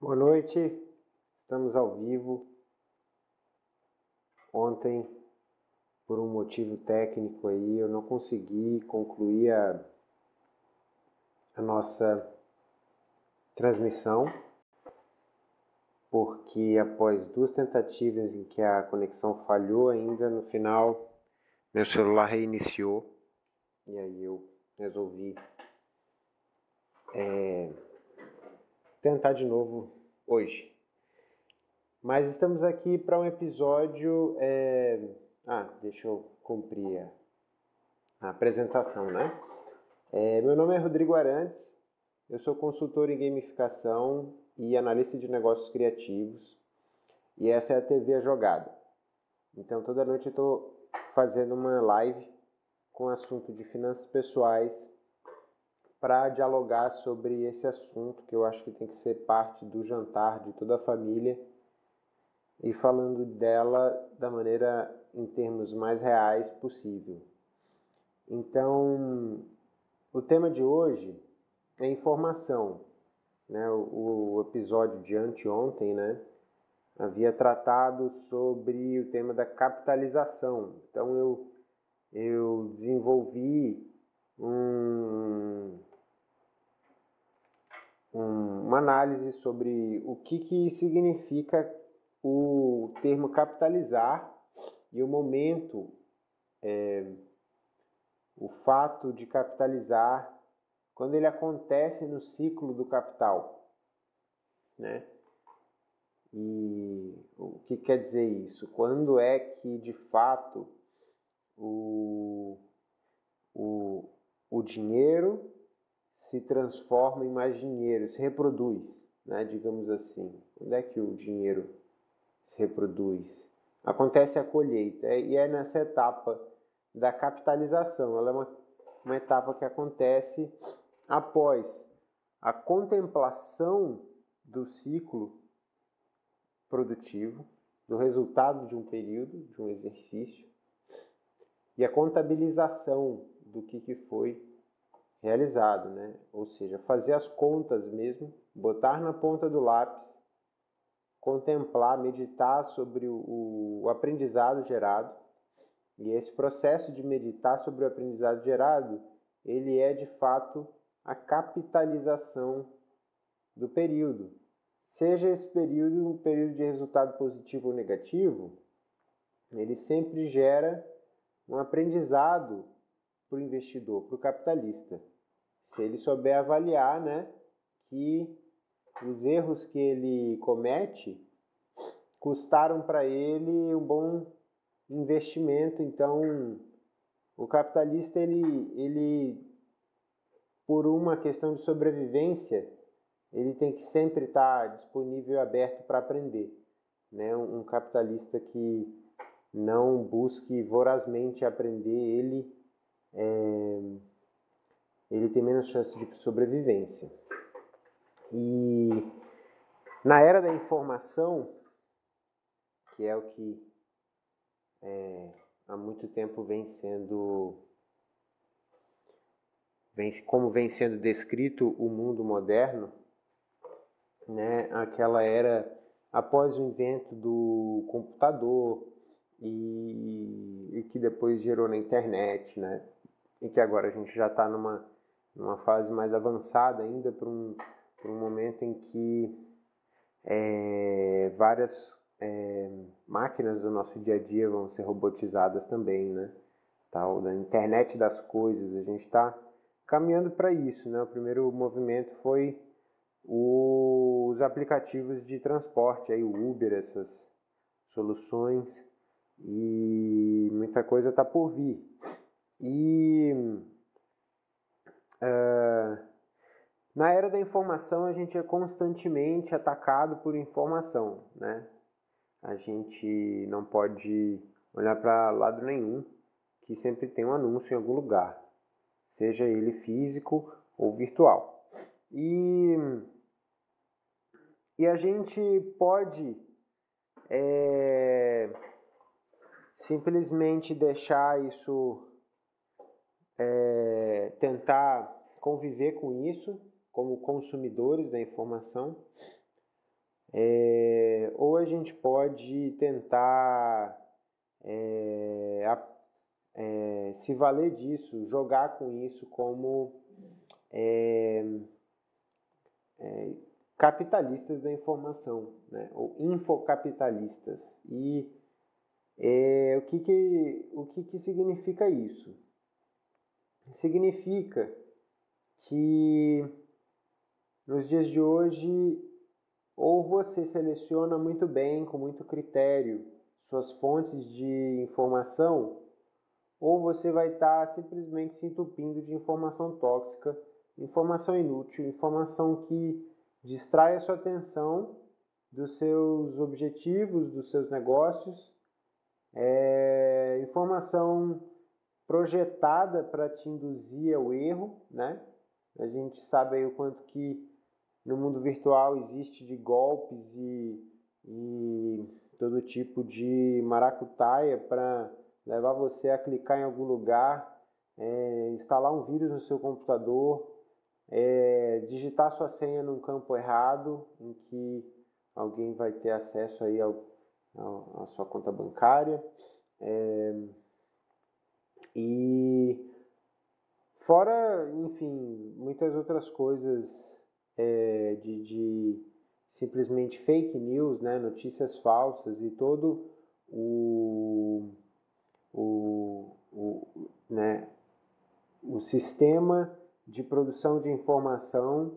Boa noite, estamos ao vivo. Ontem, por um motivo técnico aí, eu não consegui concluir a, a nossa transmissão, porque após duas tentativas em que a conexão falhou ainda, no final meu celular reiniciou e aí eu resolvi é, tentar de novo hoje. Mas estamos aqui para um episódio. É... Ah, deixa eu cumprir a, a apresentação, né? É, meu nome é Rodrigo Arantes, eu sou consultor em gamificação e analista de negócios criativos, e essa é a TV A Jogada. Então, toda noite eu estou fazendo uma live com assunto de finanças pessoais para dialogar sobre esse assunto que eu acho que tem que ser parte do jantar de toda a família e falando dela da maneira em termos mais reais possível. Então, o tema de hoje é informação. Né? O, o episódio de anteontem né, havia tratado sobre o tema da capitalização. Então, eu, eu desenvolvi um, uma análise sobre o que, que significa o termo capitalizar e o momento, é, o fato de capitalizar, quando ele acontece no ciclo do capital. Né? E o que quer dizer isso? Quando é que de fato o, o, o dinheiro se transforma em mais dinheiro, se reproduz, né, digamos assim. Onde é que o dinheiro se reproduz? Acontece a colheita e é nessa etapa da capitalização. Ela é uma, uma etapa que acontece após a contemplação do ciclo produtivo, do resultado de um período, de um exercício, e a contabilização do que, que foi realizado, né? Ou seja, fazer as contas mesmo, botar na ponta do lápis, contemplar, meditar sobre o, o aprendizado gerado. E esse processo de meditar sobre o aprendizado gerado, ele é de fato a capitalização do período. Seja esse período um período de resultado positivo ou negativo, ele sempre gera um aprendizado para o investidor, para o capitalista. Se ele souber avaliar, né, que os erros que ele comete custaram para ele um bom investimento. Então, o capitalista ele, ele por uma questão de sobrevivência, ele tem que sempre estar disponível e aberto para aprender. Né? Um, capitalista que não busque vorazmente aprender, ele é, ele tem menos chance de sobrevivência. E na era da informação, que é o que é, há muito tempo vem sendo vem, como vem sendo descrito o mundo moderno, né, aquela era após o invento do computador e, e que depois gerou na internet, né, e que agora a gente já está numa, numa fase mais avançada ainda para um, um momento em que é, várias é, máquinas do nosso dia a dia vão ser robotizadas também, né? Tal, da internet das coisas, a gente está caminhando para isso, né? O primeiro movimento foi os aplicativos de transporte, aí o Uber, essas soluções e muita coisa está por vir. E uh, na era da informação a gente é constantemente atacado por informação, né? A gente não pode olhar para lado nenhum que sempre tem um anúncio em algum lugar, seja ele físico ou virtual. E, e a gente pode é, simplesmente deixar isso é, tentar conviver com isso como consumidores da informação, é, ou a gente pode tentar é, é, se valer disso, jogar com isso como é, é, capitalistas da informação, né? ou infocapitalistas. E é, o, que, que, o que, que significa isso? Significa que nos dias de hoje ou você seleciona muito bem, com muito critério, suas fontes de informação, ou você vai estar tá simplesmente se entupindo de informação tóxica, informação inútil, informação que distrai a sua atenção dos seus objetivos, dos seus negócios, é, informação projetada para te induzir ao erro, né? A gente sabe aí o quanto que no mundo virtual existe de golpes e, e todo tipo de maracutaia para levar você a clicar em algum lugar, é, instalar um vírus no seu computador, é, digitar sua senha num campo errado, em que alguém vai ter acesso aí ao, ao, à sua conta bancária. É, e fora, enfim, muitas outras coisas é, de, de, simplesmente fake news, né, notícias falsas e todo o, o, o, né, o sistema de produção de informação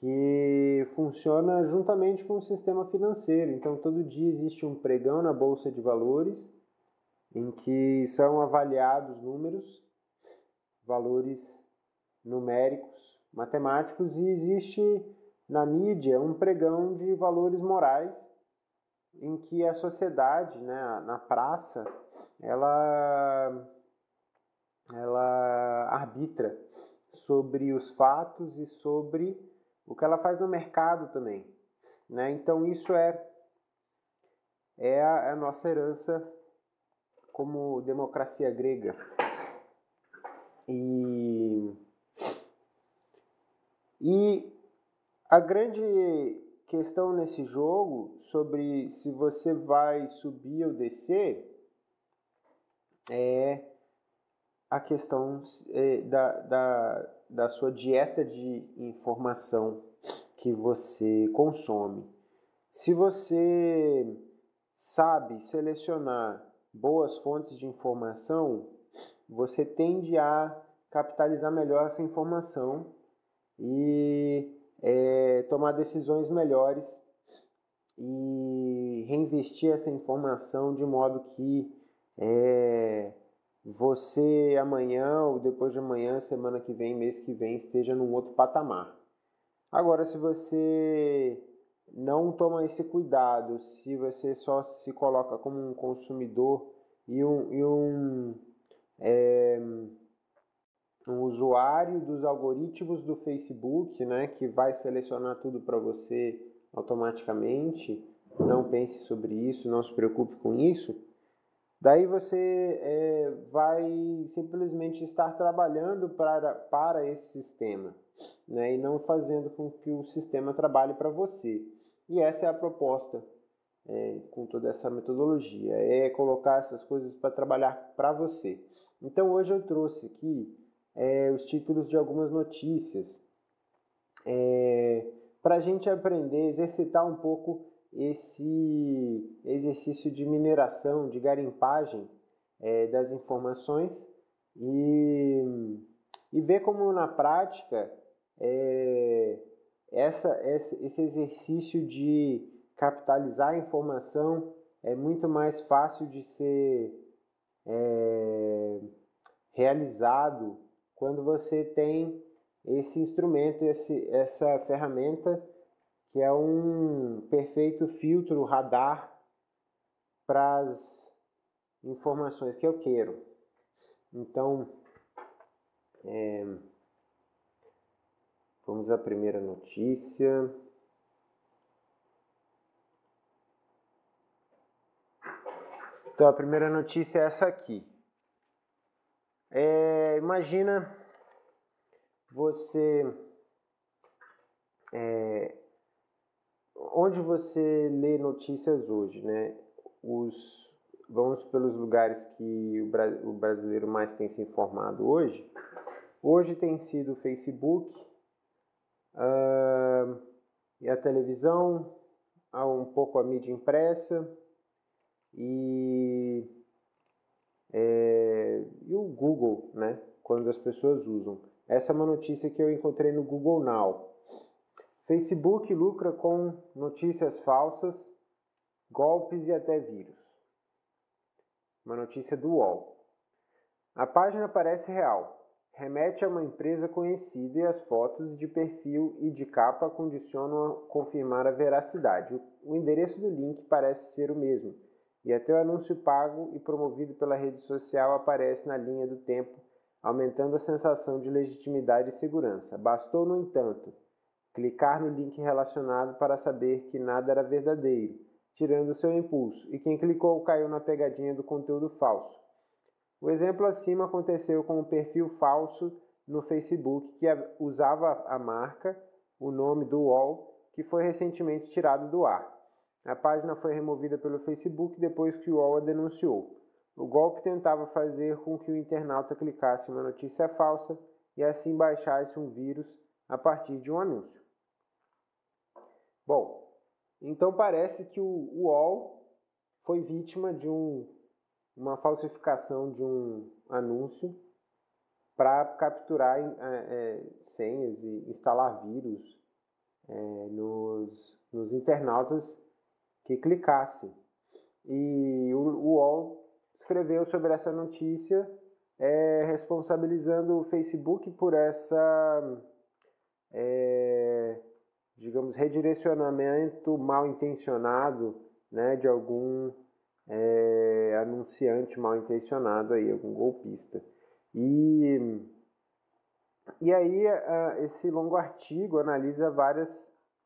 que funciona juntamente com o sistema financeiro. Então, todo dia existe um pregão na bolsa de valores em que são avaliados números, valores numéricos matemáticos e existe na mídia um pregão de valores morais em que a sociedade, né, na praça, ela, ela arbitra sobre os fatos e sobre o que ela faz no mercado também. Né? Então isso é, é a, é a nossa herança como democracia grega. E e a grande questão nesse jogo sobre se você vai subir ou descer é a questão é, da, da, da sua dieta de informação que você consome. Se você sabe selecionar boas fontes de informação, você tende a capitalizar melhor essa informação e é, tomar decisões melhores e reinvestir essa informação de modo que é, você amanhã ou depois de amanhã, semana que vem, mês que vem, esteja num outro patamar. Agora, se você não toma esse cuidado, se você só se coloca como um consumidor e um, e um é, um usuário dos algoritmos do Facebook, né, que vai selecionar tudo para você automaticamente. Não pense sobre isso, não se preocupe com isso. Daí você é, vai simplesmente estar trabalhando para, para esse sistema né, e não fazendo com que o sistema trabalhe para você. E essa é a proposta é, com toda essa metodologia: é colocar essas coisas para trabalhar para você. Então hoje eu trouxe aqui é, os títulos de algumas notícias, é, para a gente aprender, exercitar um pouco esse exercício de mineração, de garimpagem é, das informações e, e ver como na prática é, essa, esse exercício de capitalizar a informação é muito mais fácil de ser é, realizado quando você tem esse instrumento, esse, essa ferramenta que é um perfeito filtro radar para as informações que eu quero. Então, é, vamos à primeira notícia. Então, a primeira notícia é essa aqui. É, imagina você. É, onde você lê notícias hoje, né? Os, vamos pelos lugares que o brasileiro mais tem se informado hoje. Hoje tem sido o Facebook, uh, e a televisão, um pouco a mídia impressa e, é, e o Google, né? Quando as pessoas usam. Essa é uma notícia que eu encontrei no Google Now. Facebook lucra com notícias falsas, golpes e até vírus. Uma notícia do UOL. A página parece real. Remete a uma empresa conhecida e as fotos de perfil e de capa condicionam a confirmar a veracidade. O endereço do link parece ser o mesmo, e até o anúncio pago e promovido pela rede social aparece na linha do tempo, aumentando a sensação de legitimidade e segurança. Bastou, no entanto, clicar no link relacionado para saber que nada era verdadeiro, tirando seu impulso, e quem clicou caiu na pegadinha do conteúdo falso. O exemplo acima aconteceu com um perfil falso no Facebook que usava a marca, o nome do UOL, que foi recentemente tirado do ar. A página foi removida pelo Facebook depois que o UOL a denunciou. O golpe tentava fazer com que o internauta clicasse uma notícia falsa e assim baixasse um vírus a partir de um anúncio. Bom, então parece que o UOL foi vítima de um, uma falsificação de um anúncio para capturar é, é, senhas e instalar vírus é, nos, nos internautas que clicassem. E o, o UOL escreveu sobre essa notícia, é, responsabilizando o Facebook por essa é, digamos, redirecionamento mal intencionado né, de algum é, anunciante mal intencionado aí, algum golpista. E, e aí esse longo artigo analisa várias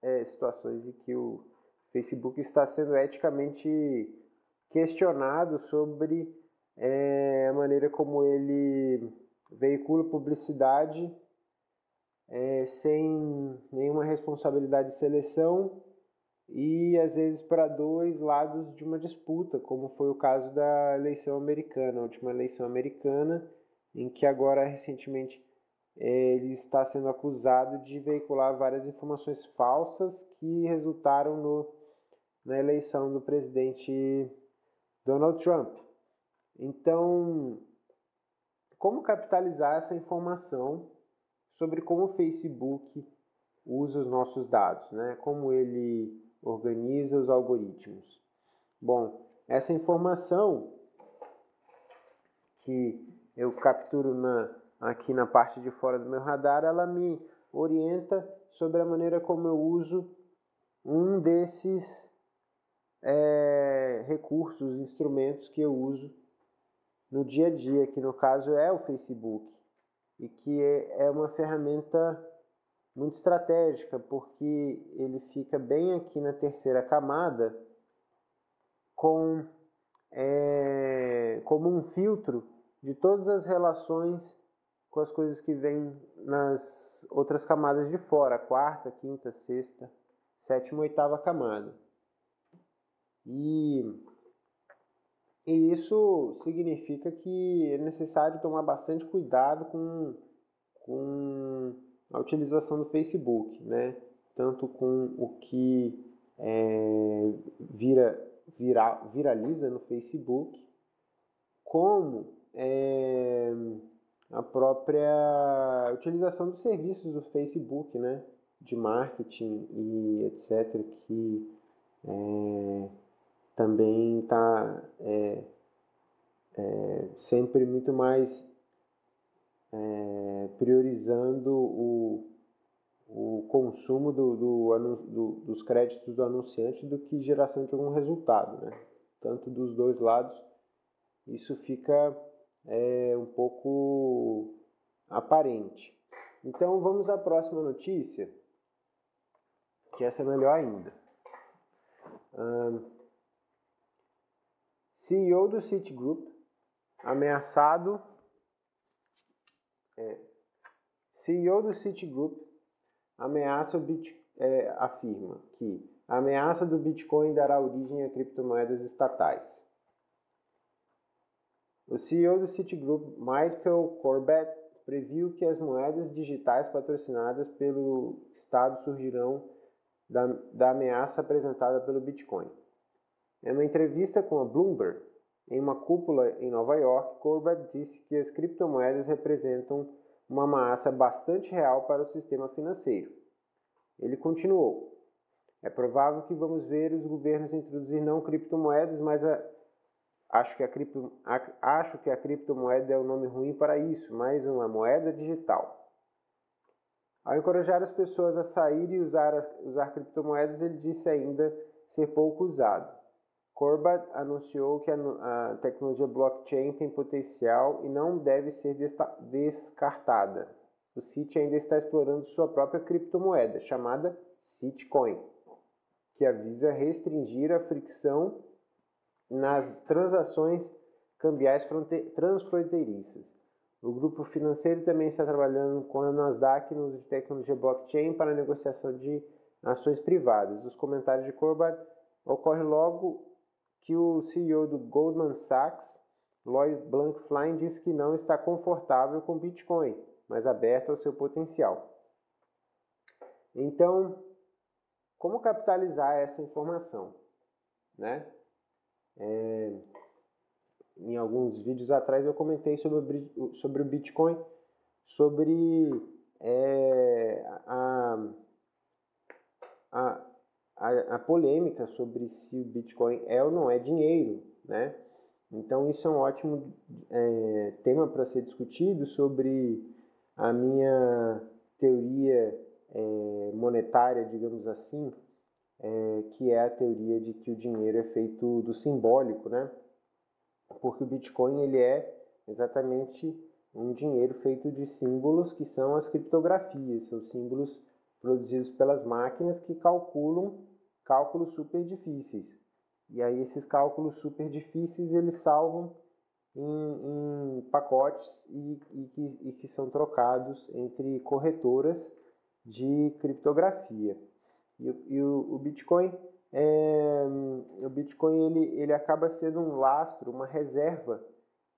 é, situações em que o Facebook está sendo eticamente questionado sobre é, a maneira como ele veicula publicidade é, sem nenhuma responsabilidade de seleção e às vezes para dois lados de uma disputa, como foi o caso da eleição americana, a última eleição americana, em que agora recentemente ele está sendo acusado de veicular várias informações falsas que resultaram no, na eleição do presidente Donald Trump. Então, como capitalizar essa informação sobre como o Facebook usa os nossos dados, né? como ele organiza os algoritmos. Bom, essa informação que eu capturo na, aqui na parte de fora do meu radar, ela me orienta sobre a maneira como eu uso um desses é, recursos, instrumentos que eu uso no dia a dia, que no caso é o Facebook e que é, é uma ferramenta muito estratégica, porque ele fica bem aqui na terceira camada com é, como um filtro de todas as relações com as coisas que vêm nas outras camadas de fora, quarta, quinta, sexta, sétima, oitava camada. E e isso significa que é necessário tomar bastante cuidado com, com a utilização do Facebook, né? tanto com o que é, vira, vira, viraliza no Facebook, como é, a própria utilização dos serviços do Facebook, né? de marketing e etc., que é, também está é, é, sempre muito mais é, priorizando o, o consumo do, do, do, dos créditos do anunciante do que geração de algum resultado, né? Tanto dos dois lados, isso fica é, um pouco aparente. Então vamos à próxima notícia, que essa é melhor ainda. CEO do Citigroup, ameaçado. É, CEO do Citigroup ameaça Bit, é, afirma que A ameaça do Bitcoin dará origem a criptomoedas estatais. O CEO do Citigroup, Michael Corbett, previu que as moedas digitais patrocinadas pelo Estado surgirão da, da ameaça apresentada pelo Bitcoin. Em uma entrevista com a Bloomberg, em uma cúpula em Nova York, Corbett disse que as criptomoedas representam uma ameaça bastante real para o sistema financeiro. Ele continuou: É provável que vamos ver os governos introduzir não criptomoedas, mas a, acho, que a cripto, a, acho que a criptomoeda é o um nome ruim para isso, mais uma moeda digital. Ao encorajar as pessoas a sair e usar, usar criptomoedas, ele disse ainda ser pouco usado. Corbett anunciou que a, tecnologia blockchain tem potencial e não deve ser descartada. O Citi ainda está explorando sua própria criptomoeda, chamada Citcoin, que avisa restringir a fricção nas transações cambiais transfronteiriças. O grupo financeiro também está trabalhando com a Nasdaq no uso de tecnologia blockchain para negociação de ações privadas. Os comentários de Corbett ocorrem logo que o CEO do Goldman Sachs, Lloyd Blankfein, disse que não está confortável com Bitcoin, mas aberto ao seu potencial. Então, como capitalizar essa informação? Né? É, em alguns vídeos atrás eu comentei sobre, sobre o Bitcoin, sobre é, a, a, a, a, polêmica sobre se o Bitcoin é ou não é dinheiro, né? Então isso é um ótimo é, tema para ser discutido sobre a minha teoria é, monetária, digamos assim, é, que é a teoria de que o dinheiro é feito do simbólico, né? Porque o Bitcoin ele é exatamente um dinheiro feito de símbolos que são as criptografias, são símbolos produzidos pelas máquinas que calculam cálculos super difíceis. E aí esses cálculos super difíceis eles salvam em, em pacotes e, e, que, e que são trocados entre corretoras de criptografia. E, e o, o, Bitcoin, é, o Bitcoin ele, ele acaba sendo um lastro, uma reserva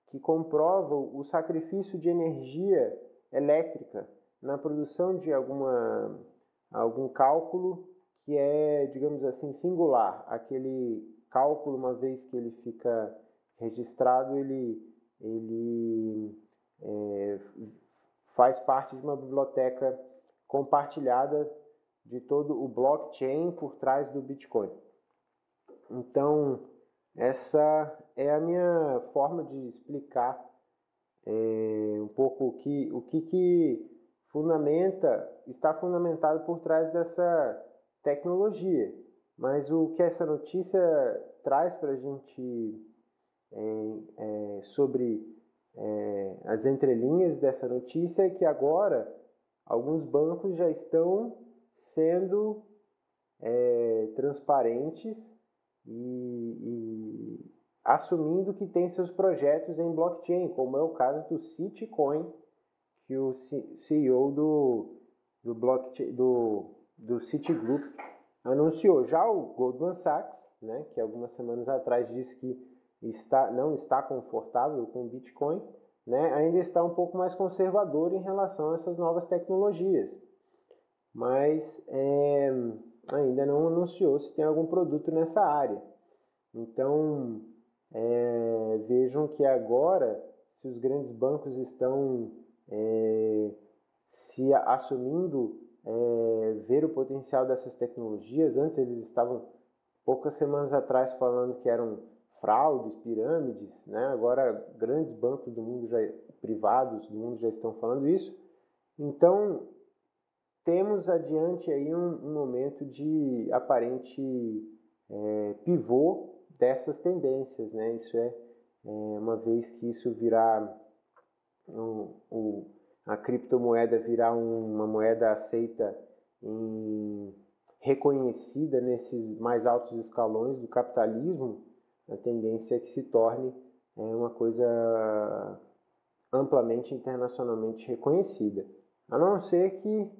que comprova o sacrifício de energia elétrica na produção de alguma, algum cálculo que é, digamos assim, singular. Aquele cálculo, uma vez que ele fica registrado, ele, ele é, faz parte de uma biblioteca compartilhada de todo o blockchain por trás do Bitcoin. Então, essa é a minha forma de explicar é, um pouco o que, o que, que fundamenta, está fundamentado por trás dessa tecnologia. Mas o que essa notícia traz para a gente é, é, sobre é, as entrelinhas dessa notícia é que agora alguns bancos já estão sendo é, transparentes e, e, assumindo que tem seus projetos em blockchain, como é o caso do Citicoin, que o CEO do, do, blockchain, do do Citigroup anunciou. Já o Goldman Sachs, né, que algumas semanas atrás disse que está, não está confortável com o Bitcoin, né, ainda está um pouco mais conservador em relação a essas novas tecnologias. Mas é, ainda não anunciou se tem algum produto nessa área. Então, é, vejam que agora, se os grandes bancos estão é, se assumindo é, ver o potencial dessas tecnologias. Antes eles estavam poucas semanas atrás falando que eram fraudes, pirâmides, né? Agora grandes bancos do mundo já privados do mundo já estão falando isso. Então temos adiante aí um, um momento de aparente é, pivô dessas tendências, né? Isso é, é uma vez que isso virá o, o a criptomoeda virar uma moeda aceita em, reconhecida nesses mais altos escalões do capitalismo, a tendência é que se torne é, uma coisa amplamente internacionalmente reconhecida. A não ser que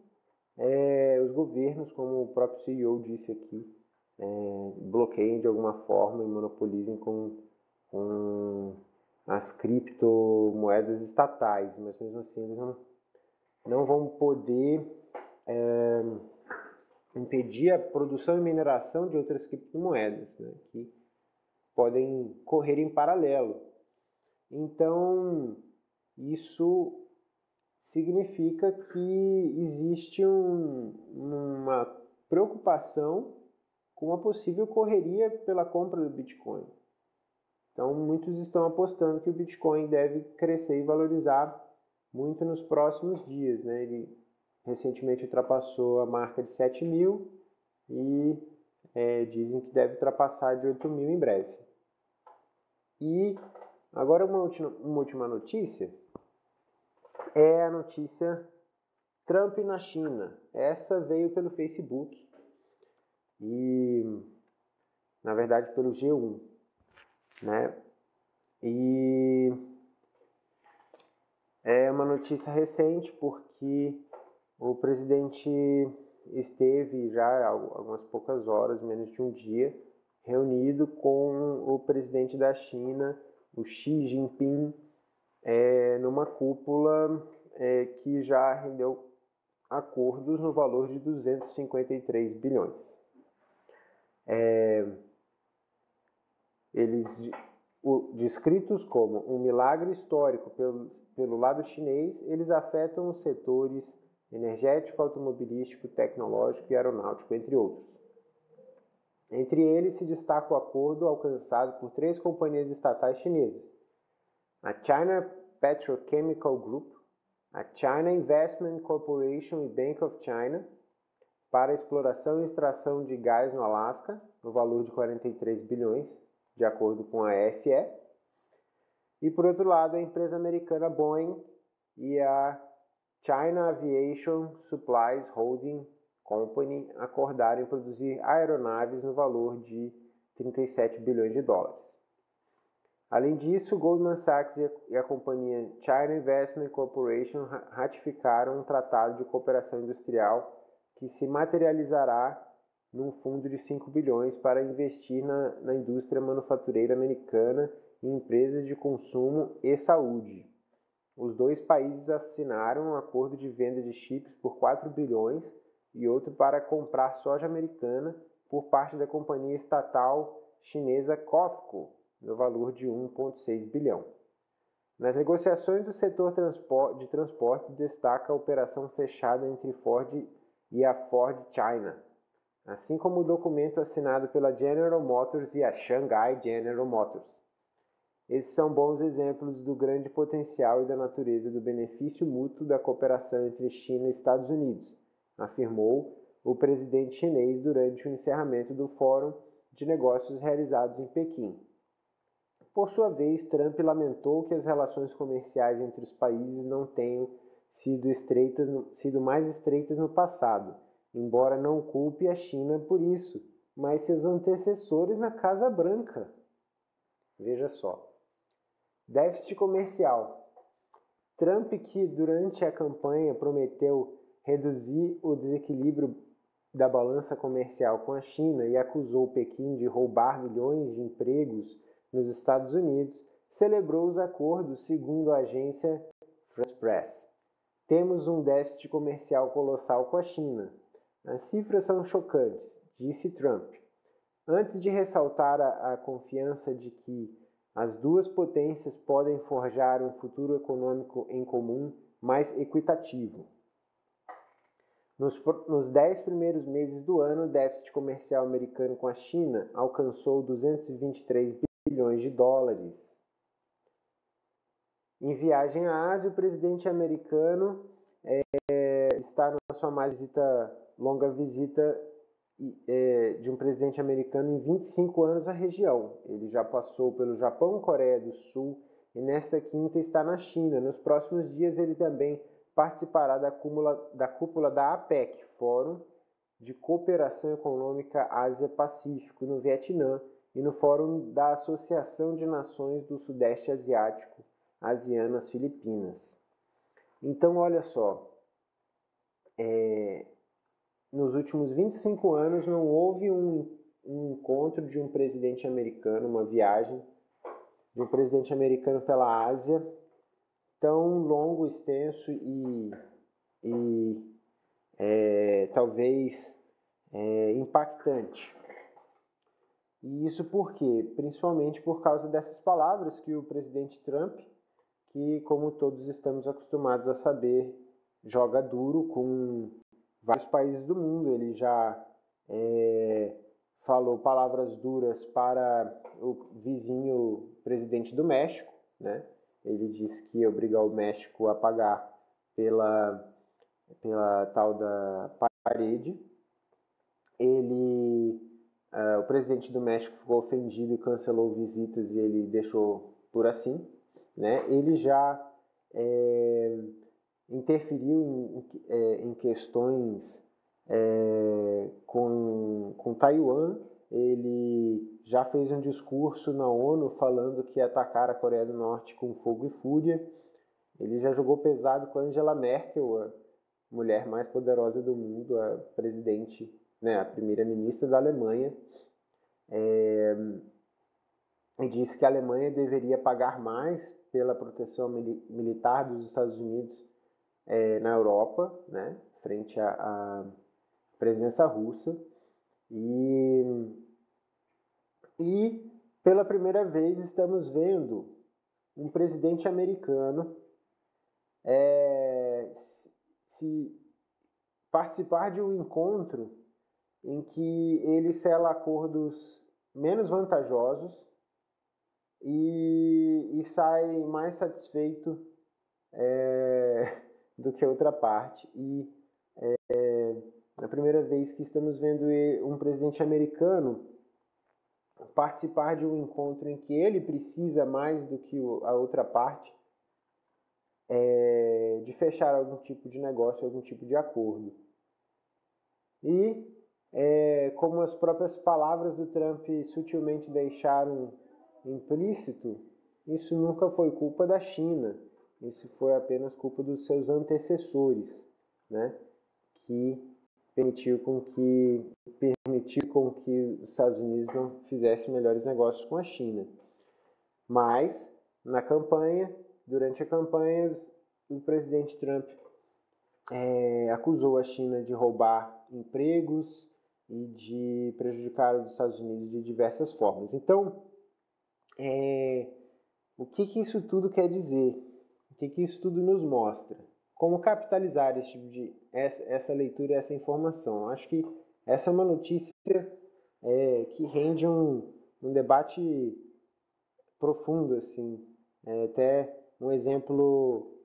é, os governos, como o próprio CEO disse aqui, é, bloqueiem de alguma forma e monopolizem com, com as criptomoedas estatais, mas mesmo assim eles não, não vão poder é, impedir a produção e mineração de outras criptomoedas, né, que podem correr em paralelo. Então, isso significa que existe um, uma preocupação com uma possível correria pela compra do Bitcoin. Então, muitos estão apostando que o Bitcoin deve crescer e valorizar muito nos próximos dias. Né? Ele recentemente ultrapassou a marca de 7 mil e é, dizem que deve ultrapassar de 8 mil em breve. E agora uma última, uma última notícia é a notícia Trump na China. Essa veio pelo Facebook e, na verdade, pelo G1, né? E é uma notícia recente porque o presidente esteve já algumas poucas horas, menos de um dia, reunido com o presidente da China, o Xi Jinping, é, numa cúpula é, que já rendeu acordos no valor de 253 bilhões. É, eles o, descritos como um milagre histórico pelo, pelo lado chinês, eles afetam os setores energético, automobilístico, tecnológico e aeronáutico, entre outros. Entre eles se destaca o acordo alcançado por três companhias estatais chinesas: a China Petrochemical Group, a China Investment Corporation e Bank of China, para exploração e extração de gás no Alasca, no valor de 43 bilhões, de acordo com a FE. E por outro lado, a empresa americana Boeing e a China Aviation Supplies Holding Company acordaram em produzir aeronaves no valor de 37 bilhões de dólares. Além disso, Goldman Sachs e a companhia China Investment Corporation ratificaram um tratado de cooperação industrial que se materializará num fundo de 5 bilhões para investir na, na indústria manufatureira americana em empresas de consumo e saúde. Os dois países assinaram um acordo de venda de chips por 4 bilhões e outro para comprar soja americana por parte da companhia estatal chinesa COFCO, no valor de 1,6 bilhão. Nas negociações do setor de transporte, destaca a operação fechada entre Ford e a Ford China, assim como o documento assinado pela General Motors e a Shanghai General Motors. Esses são bons exemplos do grande potencial e da natureza do benefício mútuo da cooperação entre China e Estados Unidos, afirmou o presidente chinês durante o encerramento do Fórum de Negócios realizados em Pequim. Por sua vez, Trump lamentou que as relações comerciais entre os países não tenham sido, estreitas, sido mais estreitas no passado, embora não culpe a China por isso, mas seus antecessores na Casa Branca. Veja só. Déficit comercial. Trump, que durante a campanha prometeu reduzir o desequilíbrio da balança comercial com a China e acusou Pequim de roubar milhões de empregos nos Estados Unidos, celebrou os acordos segundo a agência France Press. Temos um déficit comercial colossal com a China. As cifras são chocantes, disse Trump, antes de ressaltar a, a confiança de que as duas potências podem forjar um futuro econômico em comum mais equitativo. Nos, nos dez primeiros meses do ano, o déficit comercial americano com a China alcançou 223 bilhões de dólares. Em viagem à Ásia, o presidente americano é, está na sua mais visita, longa visita é, de um presidente americano em 25 anos à região. Ele já passou pelo Japão, Coreia do Sul e nesta quinta está na China. Nos próximos dias ele também participará da, da cúpula da APEC, Fórum de Cooperação Econômica Ásia-Pacífico, no Vietnã, e no Fórum da Associação de Nações do Sudeste Asiático, ASEAN, Filipinas. Então, olha só, é, nos últimos 25 anos não houve um, um encontro de um presidente americano, uma viagem de um presidente americano pela Ásia, tão longo, extenso e, e é, talvez é, impactante. E isso por quê? Principalmente por causa dessas palavras que o presidente Trump, que como todos estamos acostumados a saber, joga duro com vários países do mundo. Ele já é, falou palavras duras para o vizinho presidente do México, né? Ele disse que ia obrigar o México a pagar pela, pela tal da parede. Ele, uh, o presidente do México ficou ofendido e cancelou visitas e ele deixou por assim, né? Ele já é, interferiu em, em, em questões é, com, com Taiwan. Ele já fez um discurso na ONU falando que ia atacar a Coreia do Norte com fogo e fúria. Ele já jogou pesado com Angela Merkel, a mulher mais poderosa do mundo, a presidente, né, a primeira-ministra da Alemanha. É, e disse que a Alemanha deveria pagar mais pela proteção militar dos Estados Unidos é, na Europa, né, frente à presença russa. E, e pela primeira vez estamos vendo um presidente americano é, se participar de um encontro em que ele sela acordos menos vantajosos e, e sai mais satisfeito é, do que a outra parte. E é, a primeira vez que estamos vendo um presidente americano participar de um encontro em que ele precisa mais do que a outra parte é, de fechar algum tipo de negócio, algum tipo de acordo. E é, como as próprias palavras do Trump sutilmente deixaram implícito, isso nunca foi culpa da China, isso foi apenas culpa dos seus antecessores, né? que permitiu com que permitiu com que os Estados Unidos não fizessem melhores negócios com a China. Mas na campanha, durante a campanha, o presidente Trump é, acusou a China de roubar empregos e de prejudicar os Estados Unidos de diversas formas. Então, é, o que, que isso tudo quer dizer? Que, que isso tudo nos mostra? como capitalizar esse tipo de, essa, essa leitura e essa informação. Acho que essa é uma notícia é, que rende um, um debate profundo, assim, é, até um exemplo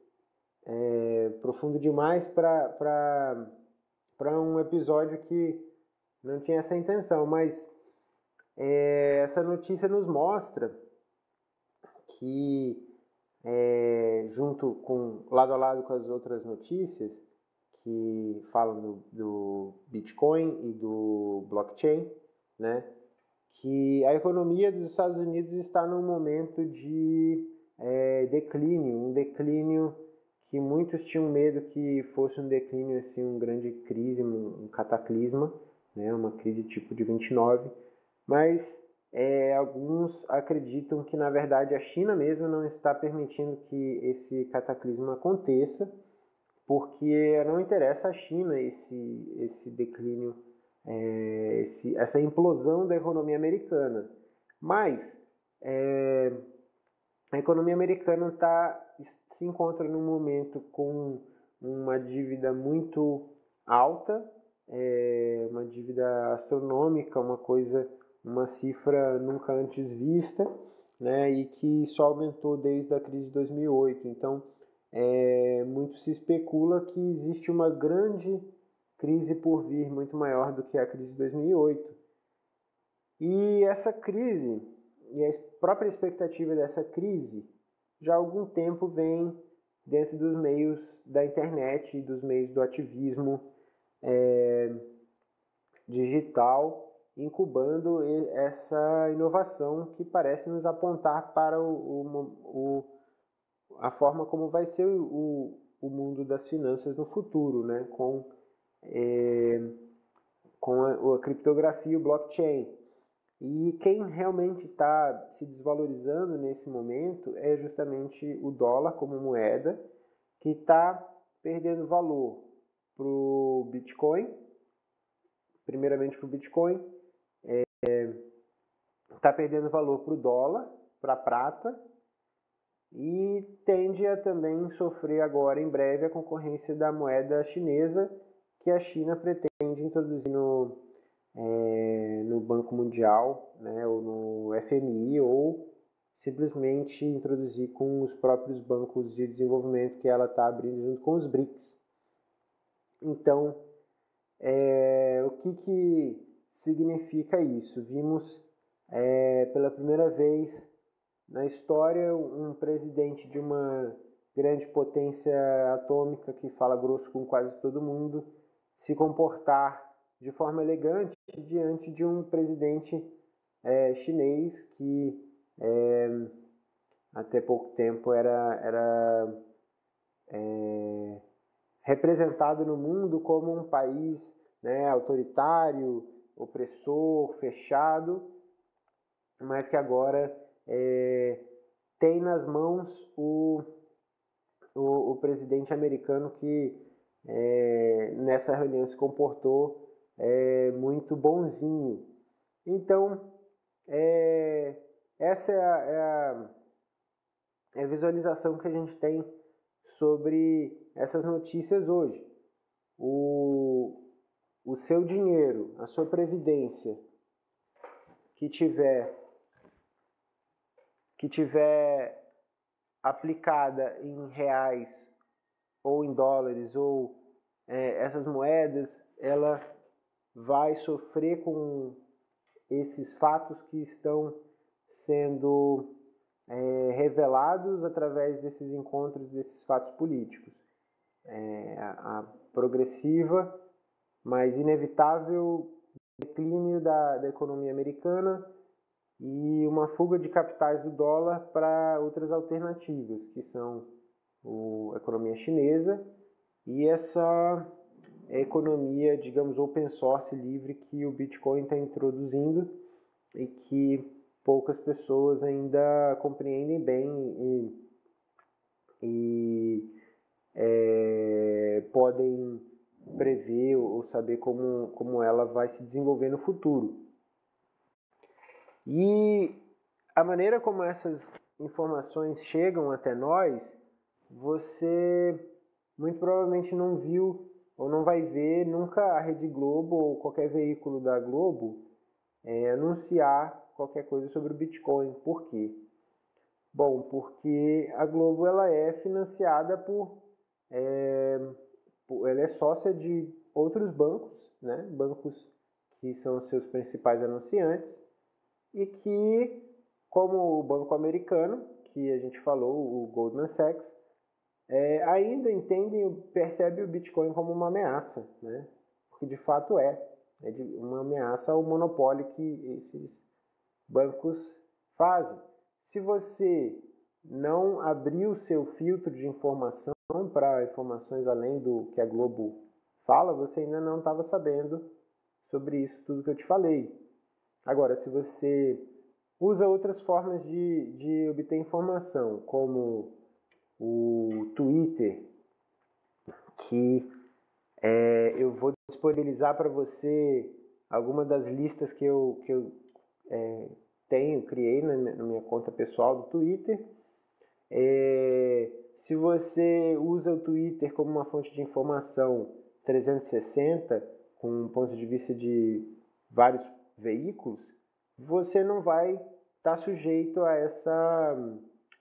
é, profundo demais para um episódio que não tinha essa intenção, mas é, essa notícia nos mostra que é, junto com lado a lado com as outras notícias que falam do, do Bitcoin e do blockchain, né? Que a economia dos Estados Unidos está num momento de é, declínio, um declínio que muitos tinham medo que fosse um declínio assim, um grande crise, um, cataclisma, né? Uma crise tipo de 29, mas é, alguns acreditam que, na verdade, a China mesmo não está permitindo que esse cataclismo aconteça, porque não interessa à China esse, esse declínio, é, esse, essa implosão da economia americana. Mas é, a economia americana tá, se encontra num momento com uma dívida muito alta, é, uma dívida astronômica, uma coisa uma cifra nunca antes vista, né, e que só aumentou desde a crise de 2008. Então, é, muito se especula que existe uma grande crise por vir, muito maior do que a crise de 2008. E essa crise, e a própria expectativa dessa crise, já há algum tempo vem dentro dos meios da internet dos meios do ativismo é, digital incubando essa inovação que parece nos apontar para o, o, o a forma como vai ser o, o mundo das finanças no futuro, né? com, é, com a, a criptografia e o blockchain. E quem realmente está se desvalorizando nesse momento é justamente o dólar como moeda, que está perdendo valor para o Bitcoin, primeiramente para o Bitcoin, está é, perdendo valor para o dólar, para a prata, e tende a também sofrer agora em breve a concorrência da moeda chinesa, que a China pretende introduzir no, é, no Banco Mundial, né, ou no FMI, ou simplesmente introduzir com os próprios bancos de desenvolvimento que ela está abrindo junto com os BRICS. Então, é, o que, que significa isso? Vimos é, pela primeira vez na história um presidente de uma grande potência atômica que fala grosso com quase todo mundo se comportar de forma elegante diante de um presidente é, chinês que é, até pouco tempo era, era é, representado no mundo como um país né, autoritário, opressor, fechado, mas que agora é, tem nas mãos o, o, o presidente americano que é, nessa reunião se comportou é, muito bonzinho. Então, é, essa é a, é, a, é a visualização que a gente tem sobre essas notícias hoje. O, o seu dinheiro, a sua previdência que tiver que tiver aplicada em reais ou em dólares ou é, essas moedas, ela vai sofrer com esses fatos que estão sendo é, revelados através desses encontros, desses fatos políticos. É, a, progressiva, mas inevitável declínio da, da economia americana e uma fuga de capitais do dólar para outras alternativas, que são o, a economia chinesa e essa economia, digamos, open source livre que o Bitcoin está introduzindo e que poucas pessoas ainda compreendem bem e, e é, podem prever ou saber como, como ela vai se desenvolver no futuro. E a maneira como essas informações chegam até nós, você muito provavelmente não viu ou não vai ver nunca a Rede Globo ou qualquer veículo da Globo é, anunciar qualquer coisa sobre o Bitcoin. Por quê? Bom, porque a Globo ela é financiada por, é, ela é sócia de outros bancos, né? Bancos que são seus principais anunciantes e que, como o banco americano, que a gente falou, o Goldman Sachs, é, ainda entendem, percebe o Bitcoin como uma ameaça, né? porque de fato é, é uma ameaça ao monopólio que esses bancos fazem. Se você não abrir o seu filtro de informação para informações além do que a Globo fala, você ainda não estava sabendo sobre isso tudo que eu te falei. Agora, se você usa outras formas de, de obter informação, como o Twitter, que é, eu vou disponibilizar para você algumas das listas que eu, que eu é, tenho, criei na minha, na minha, conta pessoal do Twitter. É, se você usa o Twitter como uma fonte de informação 360, com um ponto de vista de vários veículos, você não vai estar tá sujeito a, essa,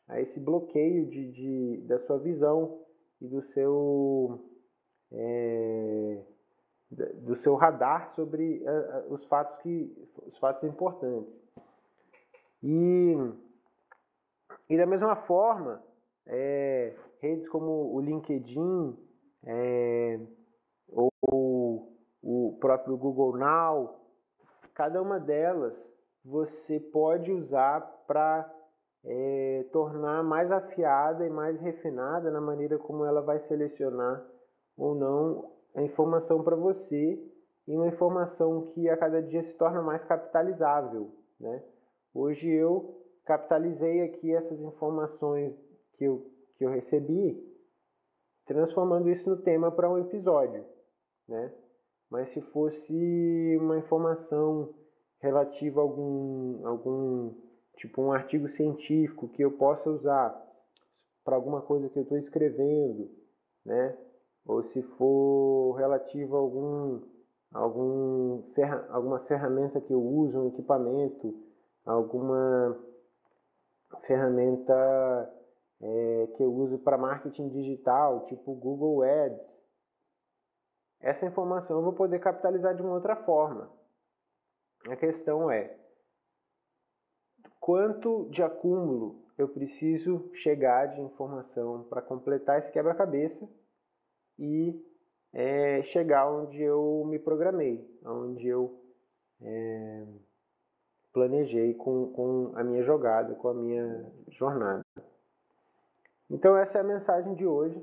a esse bloqueio de, de, da sua visão e do seu, é, do seu radar sobre os fatos que os fatos importantes. E, e da mesma forma, é, redes como o LinkedIn é, ou o próprio Google Now Cada uma delas você pode usar para é, tornar mais afiada e mais refinada na maneira como ela vai selecionar ou não a informação para você e uma informação que a cada dia se torna mais capitalizável. Né? Hoje eu capitalizei aqui essas informações que eu, que eu recebi, transformando isso no tema para um episódio. Né? Mas se fosse uma informação relativa a algum, algum tipo um artigo científico que eu possa usar para alguma coisa que eu estou escrevendo, né? Ou se for relativo a algum, algum ferra, alguma ferramenta que eu uso, um equipamento, alguma ferramenta é, que eu uso para marketing digital, tipo Google Ads. Essa informação eu vou poder capitalizar de uma outra forma. A questão é quanto de acúmulo eu preciso chegar de informação para completar esse quebra-cabeça e é, chegar onde eu me programei, onde eu é, planejei com, com a minha jogada, com a minha jornada. Então essa é a mensagem de hoje.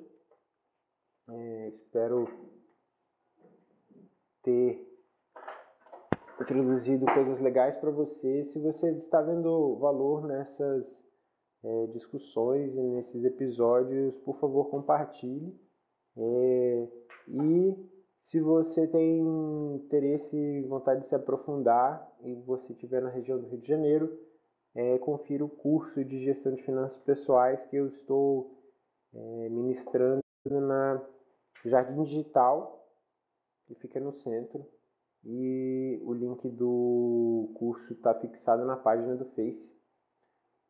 É, espero ter introduzido coisas legais para você. Se você está vendo valor nessas é, discussões e nesses episódios, por favor, compartilhe. É, e se você tem interesse e vontade de se aprofundar e você estiver na região do Rio de Janeiro, é, confira o curso de gestão de finanças pessoais que eu estou é, ministrando na Jardim Digital, que fica no centro e o link do curso está fixado na página do Face.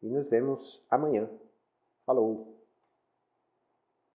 E nos vemos amanhã. Falou!